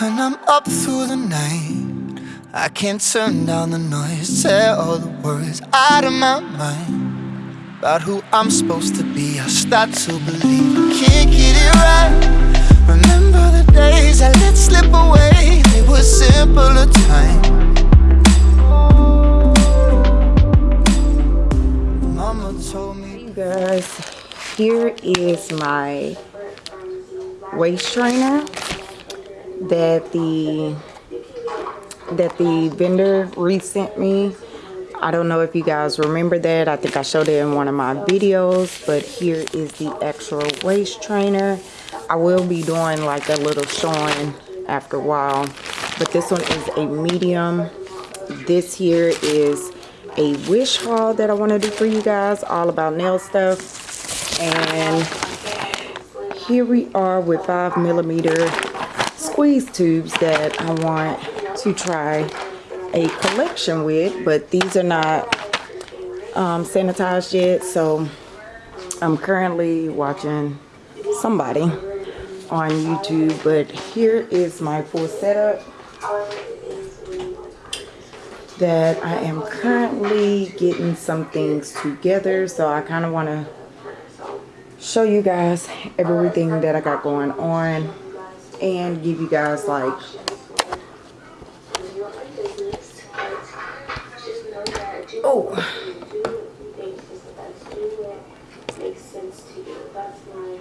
When I'm up through the night, I can't turn down the noise. Say all the words out of my mind about who I'm supposed to be. I start to believe I can't get it right. Remember the days I let slip away, they were simpler times. Mama told me. you guys here is my waist trainer that the that the vendor resent me. I don't know if you guys remember that. I think I showed it in one of my videos but here is the actual waist trainer. I will be doing like a little showing after a while but this one is a medium. This here is a wish haul that I want to do for you guys all about nail stuff. And here we are with five millimeter squeeze tubes that I want to try a collection with but these are not um, sanitized yet so I'm currently watching somebody on YouTube but here is my full setup that I am currently getting some things together so I kind of want to show you guys everything that I got going on and give you guys like oh.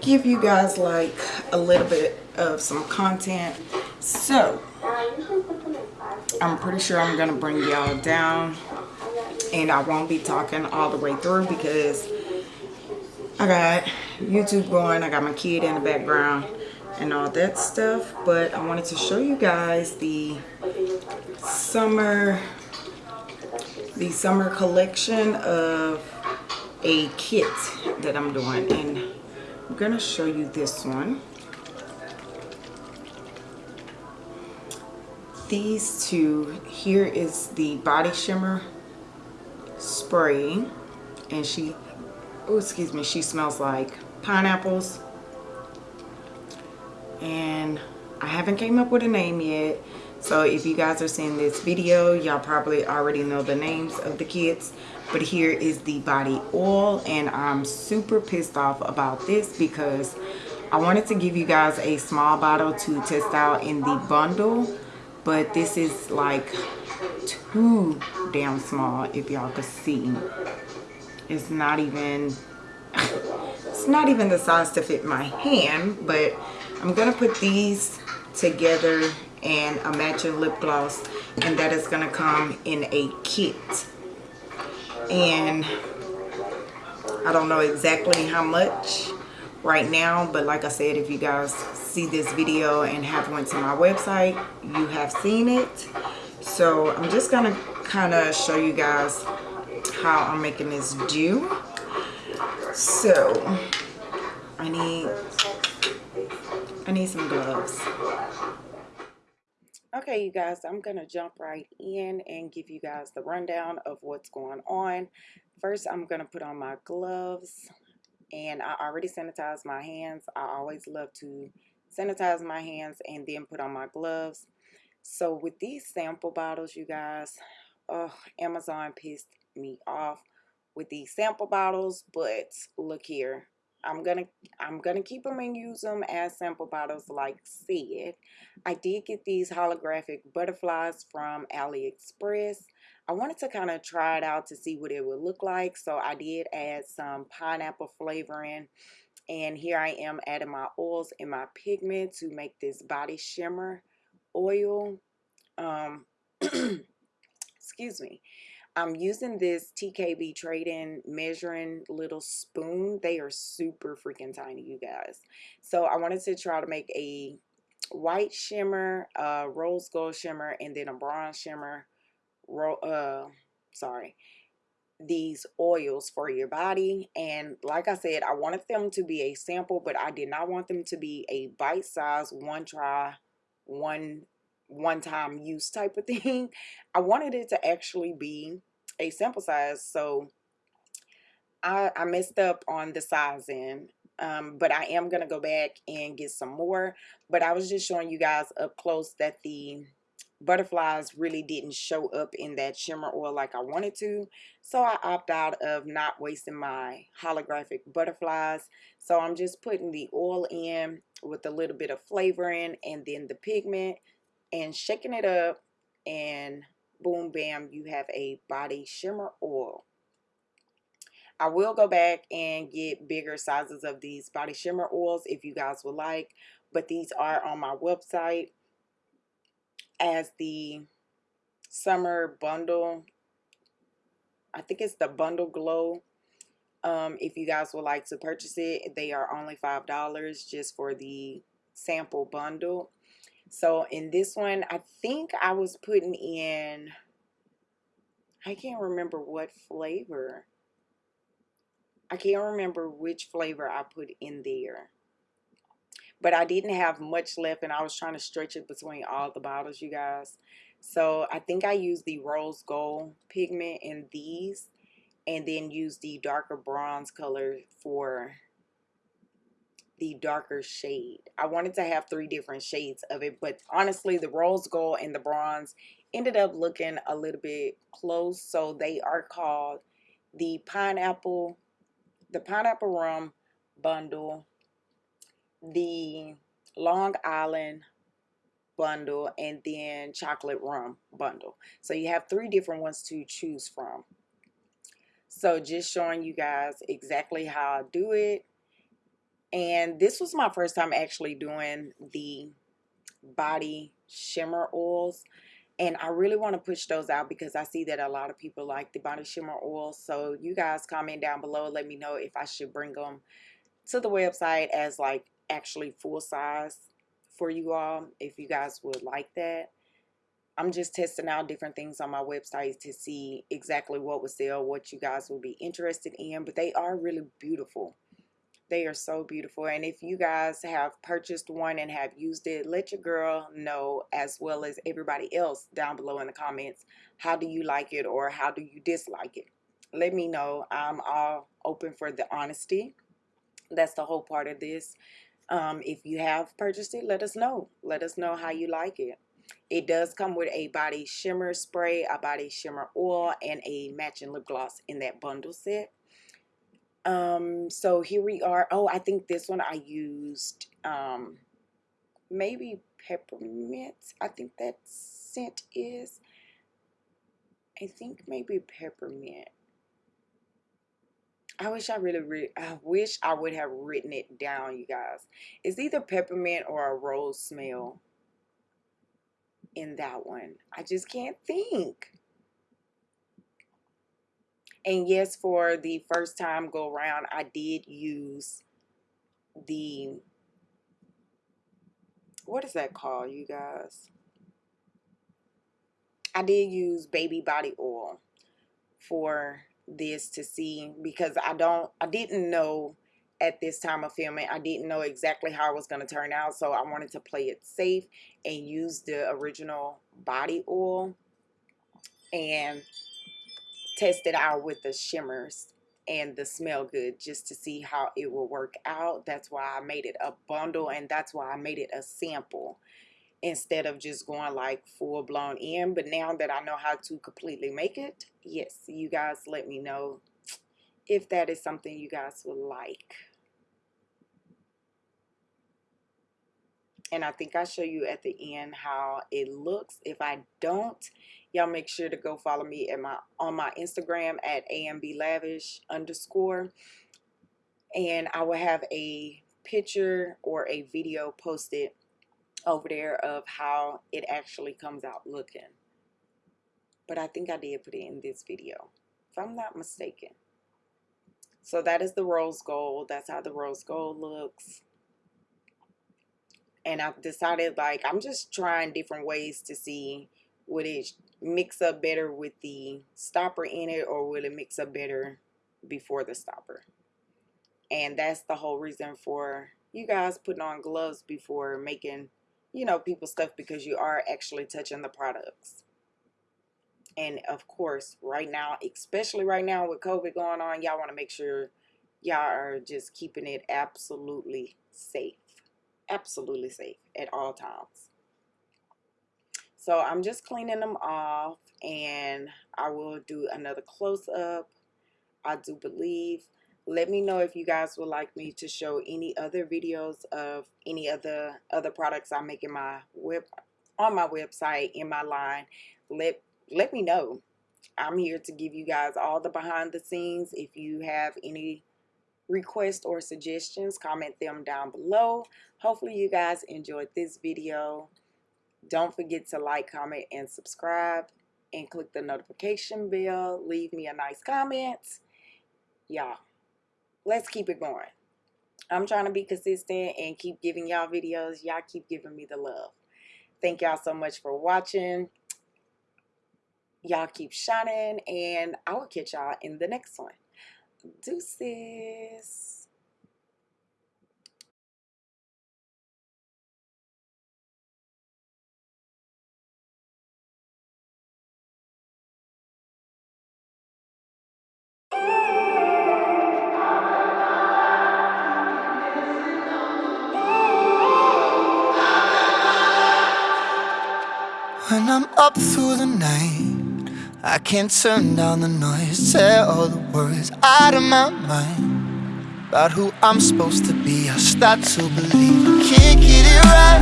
Give you guys like a little bit of some content. So I'm pretty sure I'm gonna bring y'all down and I won't be talking all the way through because I got YouTube going I got my kid in the background and all that stuff but I wanted to show you guys the summer the summer collection of a kit that I'm doing and I'm gonna show you this one. These two here is the body shimmer spray and she oh excuse me she smells like pineapples and I haven't came up with a name yet. So if you guys are seeing this video y'all probably already know the names of the kits but here is the body oil and I'm super pissed off about this because I wanted to give you guys a small bottle to test out in the bundle. But this is like too damn small if y'all could see. It's not even it's not even the size to fit my hand but I'm gonna put these together and a matching lip gloss and that is gonna come in a kit. And I don't know exactly how much right now but like I said if you guys see this video and have went to my website you have seen it. So I'm just gonna kind of show you guys how I'm making this do. So I need I need some gloves okay you guys I'm gonna jump right in and give you guys the rundown of what's going on first I'm gonna put on my gloves and I already sanitized my hands. I always love to sanitize my hands and then put on my gloves. So with these sample bottles, you guys, oh, Amazon pissed me off with these sample bottles, but look here. I'm gonna I'm gonna keep them and use them as sample bottles like said. I did get these holographic butterflies from AliExpress. I wanted to kind of try it out to see what it would look like. So I did add some pineapple flavoring. And here I am adding my oils and my pigment to make this body shimmer oil. Um, excuse me. I'm using this TKB Trading measuring little spoon. They are super freaking tiny, you guys. So I wanted to try to make a white shimmer, a rose gold shimmer, and then a bronze shimmer uh sorry these oils for your body and like I said I wanted them to be a sample but I did not want them to be a bite size one try one one time use type of thing I wanted it to actually be a sample size so I, I messed up on the sizing um, but I am going to go back and get some more. But I was just showing you guys up close that the butterflies really didn't show up in that shimmer oil like I wanted to. So I opt out of not wasting my holographic butterflies. So I'm just putting the oil in with a little bit of flavoring and then the pigment and shaking it up and boom bam you have a body shimmer oil. I will go back and get bigger sizes of these body shimmer oils if you guys would like. But these are on my website as the summer bundle. I think it's the bundle glow. Um, if you guys would like to purchase it, they are only $5 just for the sample bundle. So in this one, I think I was putting in, I can't remember what flavor. I can't remember which flavor I put in there. But I didn't have much left and I was trying to stretch it between all the bottles, you guys. So I think I used the rose gold pigment in these and then used the darker bronze color for the darker shade. I wanted to have three different shades of it, but honestly, the rose gold and the bronze ended up looking a little bit close. So they are called the pineapple the pineapple rum bundle, the Long Island bundle, and then chocolate rum bundle. So you have three different ones to choose from. So just showing you guys exactly how I do it. And this was my first time actually doing the body shimmer oils and I really want to push those out because I see that a lot of people like the body shimmer oil so you guys comment down below let me know if I should bring them to the website as like actually full size for you all if you guys would like that. I'm just testing out different things on my website to see exactly what would sell what you guys will be interested in but they are really beautiful they are so beautiful. And if you guys have purchased one and have used it, let your girl know as well as everybody else down below in the comments. How do you like it or how do you dislike it? Let me know. I'm all open for the honesty. That's the whole part of this. Um, if you have purchased it, let us know. Let us know how you like it. It does come with a body shimmer spray, a body shimmer oil, and a matching lip gloss in that bundle set. Um, so here we are. Oh, I think this one I used um, maybe peppermint. I think that scent is. I think maybe peppermint. I wish I really, re I wish I would have written it down, you guys. It's either peppermint or a rose smell in that one. I just can't think. And yes, for the first time go around, I did use the, what is that called, you guys? I did use baby body oil for this to see because I don't, I didn't know at this time of filming. I didn't know exactly how it was going to turn out. So I wanted to play it safe and use the original body oil. And test it out with the shimmers and the smell good just to see how it will work out. That's why I made it a bundle and that's why I made it a sample instead of just going like full blown in. But now that I know how to completely make it, yes, you guys let me know if that is something you guys would like. And I think I'll show you at the end how it looks. If I don't, y'all make sure to go follow me at my on my Instagram at amblavish underscore. And I will have a picture or a video posted over there of how it actually comes out looking. But I think I did put it in this video if I'm not mistaken. So that is the rose gold. That's how the rose gold looks and I've decided like I'm just trying different ways to see would it mix up better with the stopper in it or will it mix up better before the stopper and that's the whole reason for you guys putting on gloves before making you know people stuff because you are actually touching the products and of course right now especially right now with COVID going on y'all want to make sure y'all are just keeping it absolutely safe. Absolutely safe at all times. So I'm just cleaning them off and I will do another close up. I do believe. Let me know if you guys would like me to show any other videos of any other other products I make in my web on my website in my line. Let let me know. I'm here to give you guys all the behind the scenes. If you have any requests or suggestions, comment them down below. Hopefully you guys enjoyed this video. Don't forget to like, comment, and subscribe. And click the notification bell. Leave me a nice comment. Y'all, let's keep it going. I'm trying to be consistent and keep giving y'all videos. Y'all keep giving me the love. Thank y'all so much for watching. Y'all keep shining, and I will catch y'all in the next one. Deuces. When I'm up through the night, I can't turn down the noise. Say all the worries out of my mind about who I'm supposed to be. I start to believe I can't get it right.